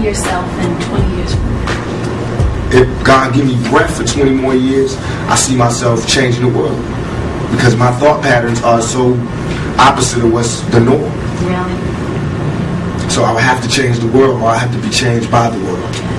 yourself in 20 years? If God give me breath for 20 more years, I see myself changing the world because my thought patterns are so opposite of what's the norm. Really? So I would have to change the world, or I have to be changed by the world.